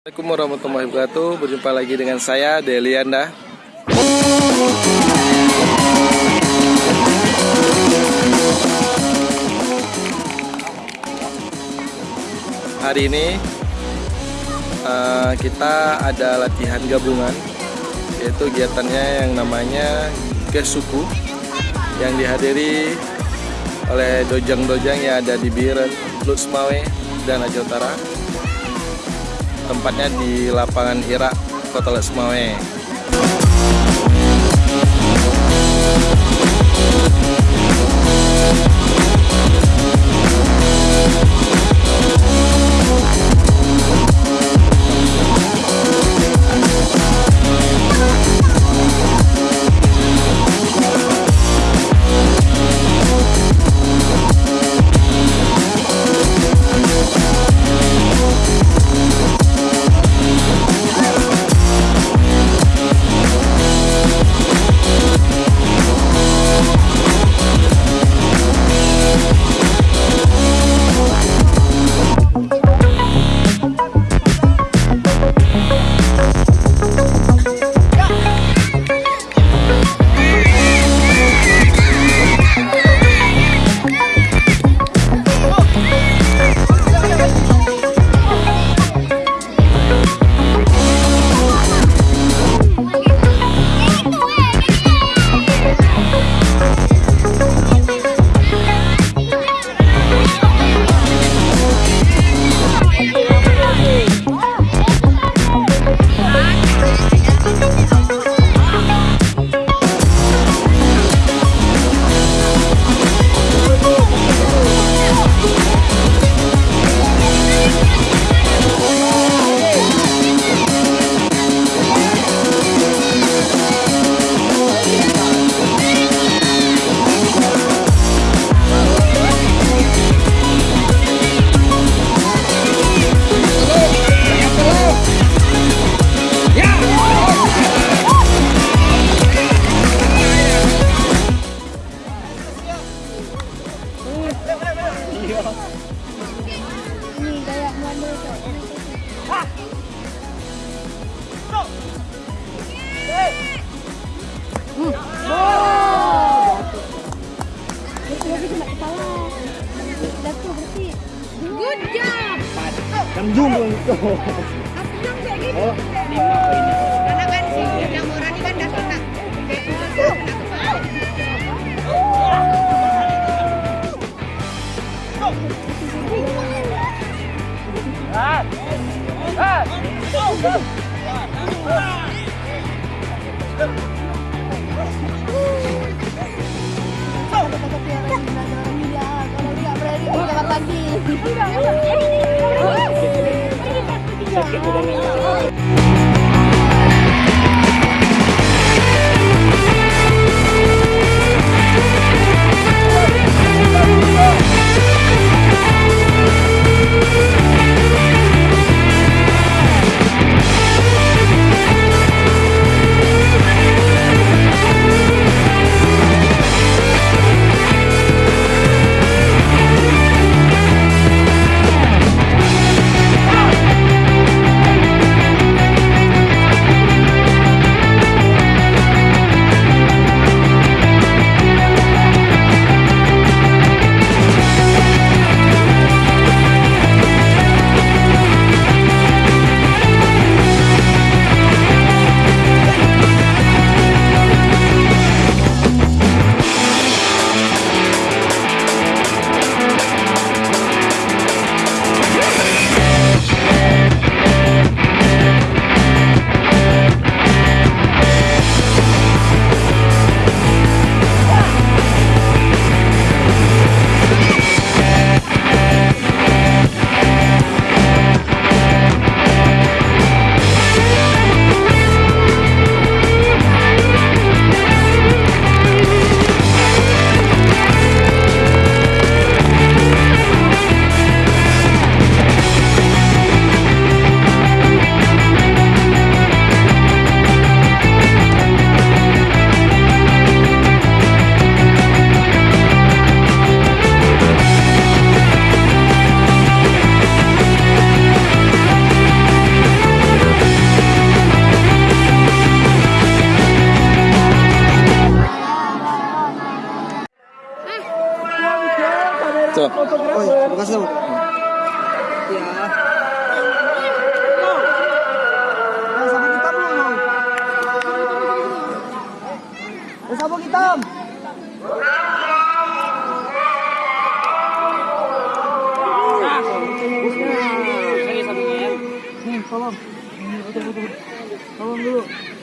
Assalamualaikum warahmatullahi wabarakatuh. Berjumpa lagi dengan saya Delianda Hari ini uh, Kita ada latihan gabungan Yaitu kegiatannya yang namanya Kesuku Yang dihadiri oleh dojang-dojang yang ada di Biren, Lutsmawe, dan Aceh Utara tempatnya di lapangan Irak Kota Lesmawe Good job. Jam zoom itu. Jam kayak gini. Oh, lima poinnya. Sakit udah nggak Ini sabunnya ya. Nih,